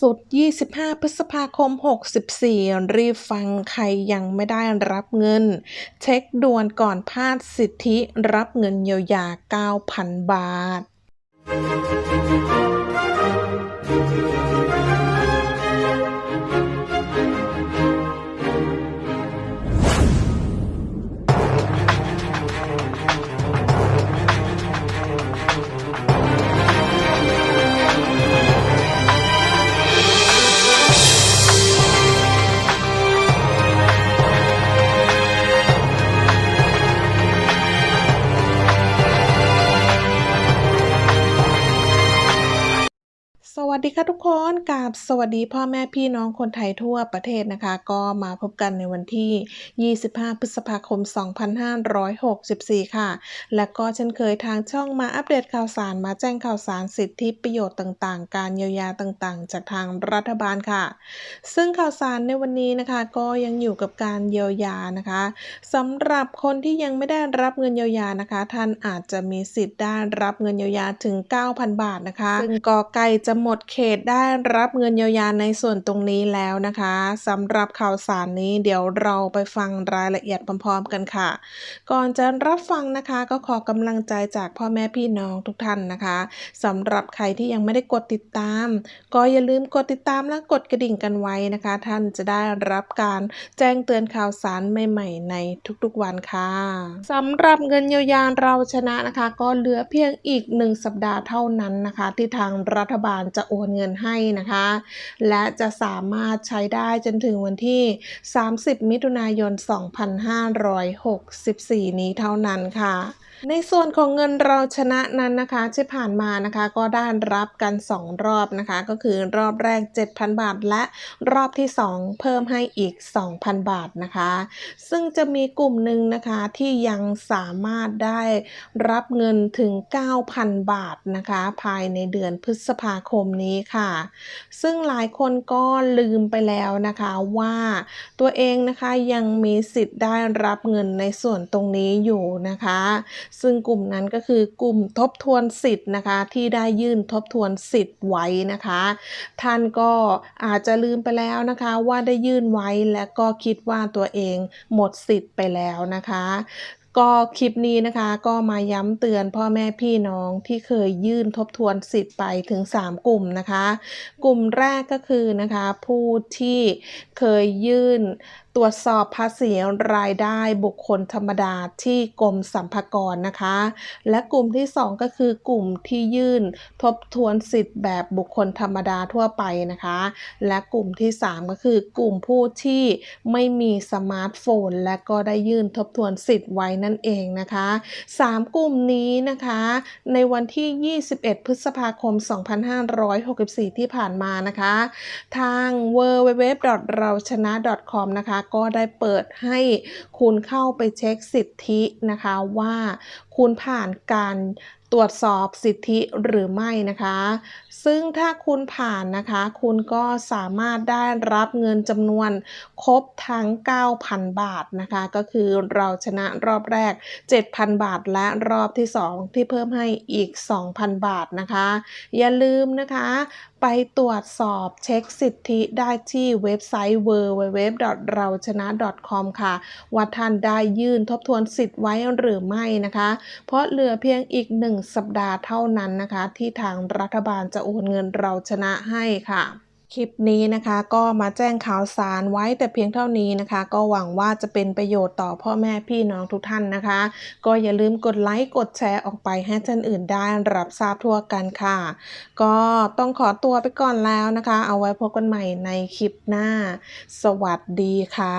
สุด 25 พฤษภาคม 64 รีบฟังใครยังไม่ได้รับเงิน เช็คด่วนก่อนพลาดสิทธิรับเงินเยียวยา 9,000 บาท สวัสดีค่ะทุกคนกับสวัสดีพ่อแม่พี่น้องคนไทยทั่วประเทศนะคะ ก็มาพบกันในวันที่ 25 พฤษภาคม 2564 ค่ะ และก็เช่นเคยทางช่องมาอัปเดตข่าวสารมาแจ้งข่าวสารสิทธิประโยชน์ต่างๆ การเยียวยาต่างๆ จากทางรัฐบาลค่ะ ซึ่งข่าวสารในวันนี้นะคะ ก็ยังอยู่กับการเยียวยานะคะสำหรับคนที่ยังไม่ได้รับเงินเยียวยานะคะ ท่านอาจจะมีสิทธิ์ได้รับเงินเยียวยาถึง 9,000 บาทนะคะซึ่งก็ใกล้จะหมดเขตได้รับเงินเยียวยาในส่วนตรงนี้แล้วนะคะสำหรับข่าวสารนี้เดี๋ยวเราไปฟังรายละเอียดพร้อมๆกันค่ะ ก่อนจะรับฟังนะคะก็ขอกำลังใจจากพ่อแม่พี่น้องทุกท่านนะคะสำหรับใครที่ยังไม่ได้กดติดตาม ก็อย่าลืมกดติดตามและกดกระดิ่งกันไว้นะคะ ท่านจะได้รับการแจ้งเตือนข่าวสารใหม่ๆ ในทุกๆวันค่ะสำหรับเงินเยียวยาเราชนะนะคะ ก็เหลือเพียงอีกหนึ่งสัปดาห์เท่านั้นนะคะ ที่ทางรัฐบาลจะโอนเงินให้นะคะ และจะสามารถใช้ได้จนถึงวันที่ 30 มิถุนายน 2564 นี้เท่านั้นค่ะ ในส่วนของเงินเราชนะนั้นนะคะที่ผ่านมานะคะ ก็ได้รับกัน 2 รอบนะคะ ก็คือรอบแรก 7,000 บาท และรอบที่ 2 เพิ่มให้อีก 2,000 บาทนะคะ ซึ่งจะมีกลุ่มหนึ่งนะคะที่ยังสามารถได้รับเงินถึง 9,000 บาทนะคะ ภายในเดือนพฤษภาคมนี้ค่ะ ซึ่งหลายคนก็ลืมไปแล้วนะคะว่าตัวเองนะคะยังมีสิทธิ์ได้รับเงินในส่วนตรงนี้อยู่นะคะซึ่งกลุ่มนั้นก็คือกลุ่มทบทวนสิทธิ์นะคะ ที่ได้ยื่นทบทวนสิทธิ์ไว้นะคะ ท่านก็อาจจะลืมไปแล้วนะคะว่าได้ยื่นไว้และก็คิดว่าตัวเองหมดสิทธิ์ไปแล้วนะคะก็คลิปนี้นะคะก็มาย้ำเตือนพ่อแม่พี่น้องที่เคยยื่นทบทวนสิทธิ์ไปถึง 3 กลุ่มนะคะ กลุ่มแรกก็คือนะคะผู้ที่เคยยื่นตรวจสอบภาษีรายได้บุคคลธรรมดาที่กรมสรรพากรนะคะ และกลุ่มที่ 2 ก็คือกลุ่มที่ยื่นทบทวนสิทธิ์แบบบุคคลธรรมดาทั่วไปนะคะ และกลุ่มที่ 3 ก็คือกลุ่มผู้ที่ไม่มีสมาร์ทโฟน และก็ได้ยื่นทบทวนสิทธิ์ไว้นั่นเองนะคะ 3 กลุ่มนี้นะคะ ในวันที่ 21 พฤษภาคม 2564 ที่ผ่านมานะคะ ทาง w w w เราชนะ .com นะคะก็ได้เปิดให้คุณเข้าไปเช็คสิทธินะคะว่าคุณผ่านการตรวจสอบสิทธิหรือไม่นะคะ ซึ่งถ้าคุณผ่านนะคะ คุณก็สามารถได้รับเงินจำนวนครบทั้ง 9,000 บาทนะคะ ก็คือเราชนะรอบแรก 7,000 บาท และรอบที่ 2 ที่เพิ่มให้อีก 2,000 บาทนะคะ อย่าลืมนะคะไปตรวจสอบเช็คสิทธิได้ที่เว็บไซต์ www เราชนะ .com ค่ะ ว่าท่านได้ยื่นทบทวนสิทธิ์ไว้หรือไม่นะคะ เพราะเหลือเพียงอีกหนึ่งสัปดาห์เท่านั้นนะคะ ที่ทางรัฐบาลจะโอนเงินเราชนะให้ค่ะ คลิปนี้นะคะก็มาแจ้งข่าวสารไว้แต่เพียงเท่านี้นะคะ ก็หวังว่าจะเป็นประโยชน์ต่อพ่อแม่พี่น้องทุกท่านนะคะ ก็อย่าลืมกดไลค์กดแชร์ออกไปให้ท่านอื่นได้รับทราบทั่วกันค่ะ ก็ต้องขอตัวไปก่อนแล้วนะคะ เอาไว้พบกันใหม่ในคลิปหน้า สวัสดีค่ะ